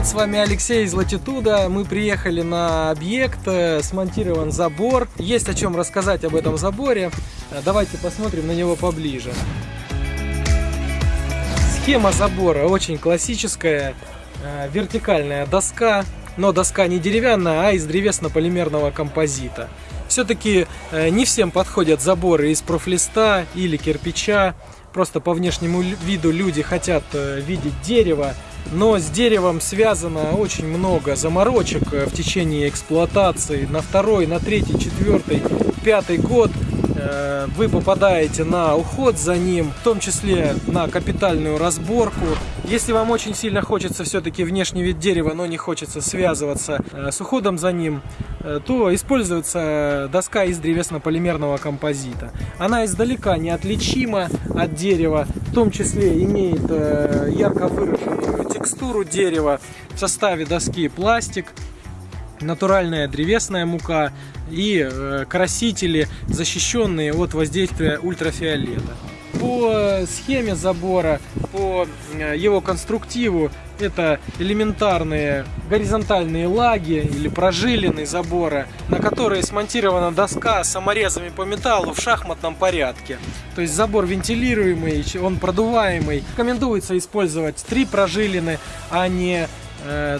привет, с вами Алексей из Латитуда. Мы приехали на объект, э, смонтирован забор. Есть о чем рассказать об этом заборе. Э, Давайте посмотрим на него поближе. Схема забора очень классическая. Э, Вертикальная доска, но доска не деревянная, а из древесно-полимерного композита. Все-таки не всем подходят заборы из профлиста или кирпича. Просто по внешнему виду люди хотят видеть дерево, но с деревом связано очень много заморочек э, в течение эксплуатации. На второй, на третий, четвертый, пятый год вы попадаете на уход за ним, в том числе на капитальную разборку. Если вам очень сильно хочется все-таки внешний вид дерева, но не хочется связываться с уходом за ним, то используется доска из древесно-полимерного композита. Она издалека неотличима от дерева, в том числе имеет ярко выраженную текстуру дерева. В составе доски пластик, натуральная древесная мука и красители, защищенные от воздействия ультрафиолета. По схеме забора, по его конструктиву это элементарные горизонтальные лаги или прожилины забора, на которые смонтирована доска с саморезами по металлу в шахматном порядке. То есть забор вентилируемый, он продуваемый. Рекомендуется использовать три прожилины, а не э,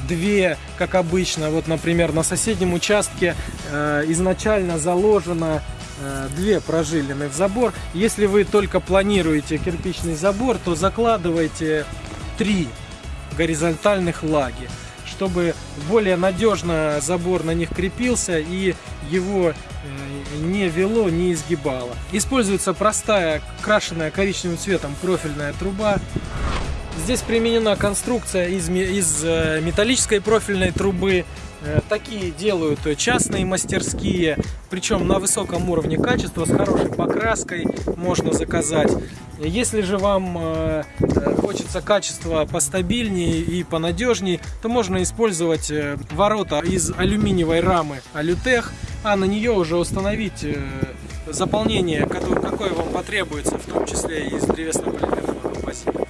две, как обычно. Вот, например, на соседнем участке э, изначально заложено э, две прожилины в забор. Если вы только планируете кирпичный забор, то закладывайте три горизонтальных лаги, чтобы более надежно забор на них крепился и его не вело, не изгибало. Используется простая, крашенная коричневым цветом профильная труба. Здесь применена конструкция из, из металлической профильной трубы. Такие делают частные мастерские, причем на высоком уровне качества, с хорошей покраской можно заказать. Если же вам э, хочется качества постабильнее и понадежнее, то можно использовать э, ворота из алюминиевой рамы Алютех, а на нее уже установить э, заполнение, какое вам потребуется, в том числе из древесно-полимерного композита.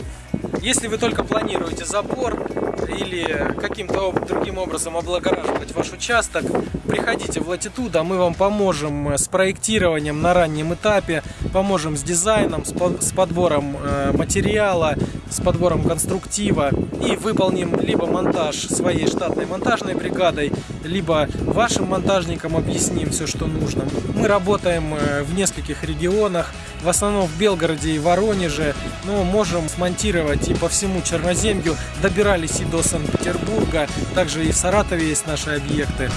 Если вы только планируете забор или каким-то другим образом облагораживать ваш участок, приходите в Latitude, а мы вам поможем с проектированием на раннем этапе, поможем с дизайном, с подбором э, материала, с подбором конструктива и выполним либо монтаж своей штатной монтажной бригадой, либо вашим монтажникам объясним все, что нужно. Мы работаем э, в нескольких регионах, в основном в Белгороде и Воронеже, но можем смонтировать и по всему Черноземью, добирались и до Санкт-Петербурга, также и в Саратове есть наши объекты.